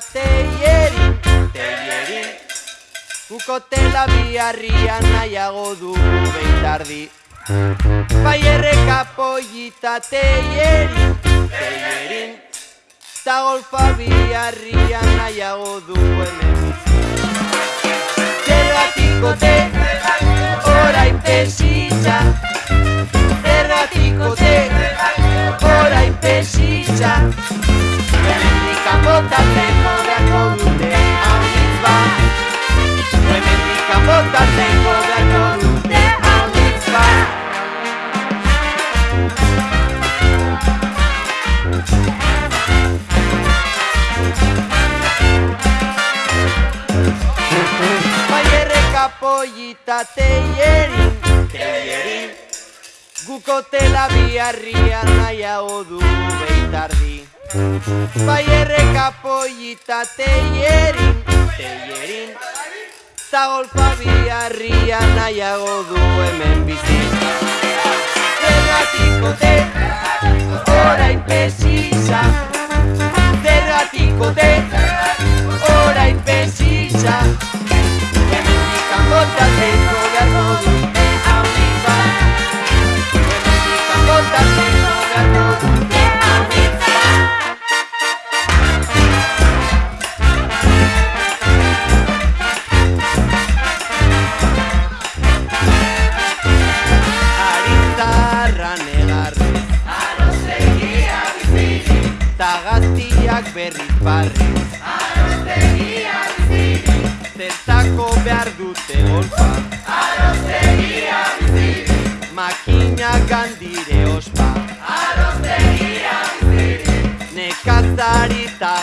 teieri, teieri Ukotela biharria nahiago du behitardi Bai erreka pollita teieri, teieri Ta golfa biharria nahiago du hemen. Gero atiko te, orain pesitza Erratiko te, orain pesitza Hemen ikan botatzen pollita teierin, teierin. Gukotela biharrian nahiago du behitardi Bai erreka pollita teierin, teierin. Ta golfa biharrian nahiago du hemen bizi. Zergatiko te, orain pesiza Zergatiko te, gaztiak berriz barrez Arostegia biziri Zertako behar dute golfa. Arostegia biziri Makina gandire ospa. Arostegia biziri Nekazari ta